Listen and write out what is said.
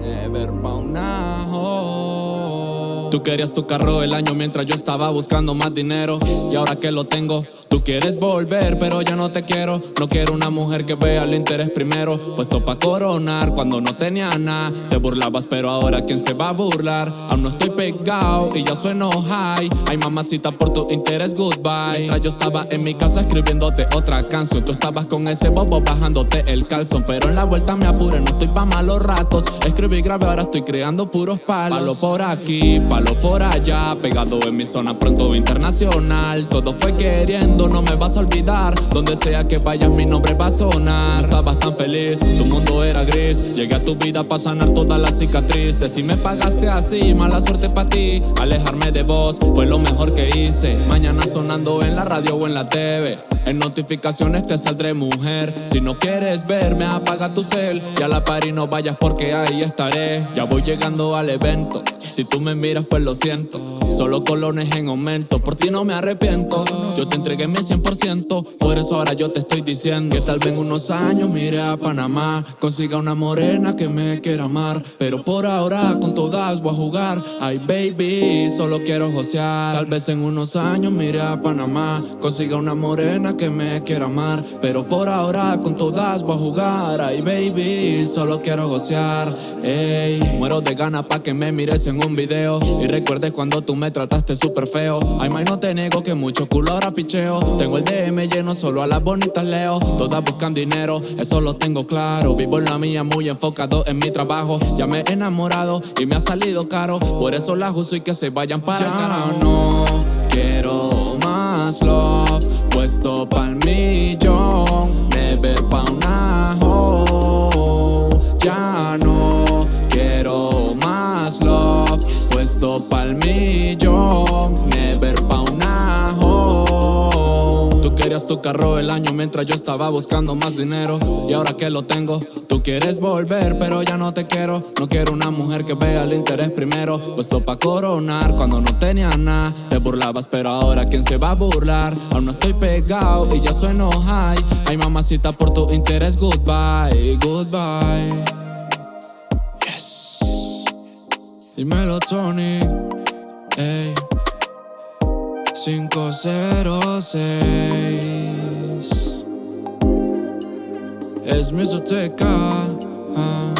Never bound now. Tú querías tu carro el año mientras yo estaba buscando más dinero. Y ahora que lo tengo, tú quieres volver, pero ya no te quiero. No quiero una mujer que vea el interés primero. Puesto pa' coronar cuando no tenía nada. Te burlabas, pero ahora quién se va a burlar. Aún no estoy pegado y ya sueno high. Ay, mamacita, por tu interés, goodbye. Mientras yo estaba en mi casa escribiéndote otra canción. Tú estabas con ese bobo bajándote el calzón. Pero en la vuelta me apure, no estoy pa' malos ratos. Escribí y grabé, ahora estoy creando puros palos. Palo por aquí, palo por allá. Pegado en mi zona, pronto internacional. Todo fue queriendo, no me vas a olvidar. Donde sea que vayas, mi nombre va a sonar. Estabas tan feliz, tu mundo era gris. Llegué a tu vida para sanar todas las cicatrices. Si me pagaste así, mala suerte para ti. Alejarme de vos fue lo mejor que hice. Mañana sonando en la radio o en la TV. En notificaciones te saldré mujer. Si no quieres verme, apaga tu cel. Y a la party no vayas porque ahí estaré. Ya voy llegando al evento. Si tú me miras, pues lo siento. Solo colones en aumento. Por ti no me arrepiento. Yo te entregué mi 100%. Por eso ahora yo te estoy diciendo que tal vez en unos años mire a Panamá. Consiga una morena que me quiera amar. Pero por ahora con todas voy a jugar. Ay, baby, solo quiero josear. Tal vez en unos años mire a Panamá. Consiga una morena que me quiera amar. Pero por ahora con todas voy a jugar. Ay, baby, solo quiero gocear. Ey, muero de ganas pa' que me mires en un video. Y recuerdes cuando tú me trataste súper feo. Ay, may, no te niego que mucho culo ahora picheo. Tengo el DM lleno, solo a las bonitas leo. Todas buscan dinero, eso lo tengo claro. Vivo en la mía, muy enfocado en mi trabajo. Ya me he enamorado y me ha salido caro. Por eso las uso y que se vayan para el carajo. No quiero más love, puesto pa'l millón. Never pa' una querías tu carro el año mientras yo estaba buscando más dinero. Y ahora que lo tengo, tú quieres volver, pero ya no te quiero. No quiero una mujer que vea el interés primero. Puesto pa' coronar cuando no tenía nada. Te burlabas, pero ahora quién se va a burlar. Aún no estoy pegado y ya sueno high. Ay, mamacita, por tu interés, goodbye, goodbye. Yes. Dímelo, Tony. Ey. 506 Es mi soteca. Ah.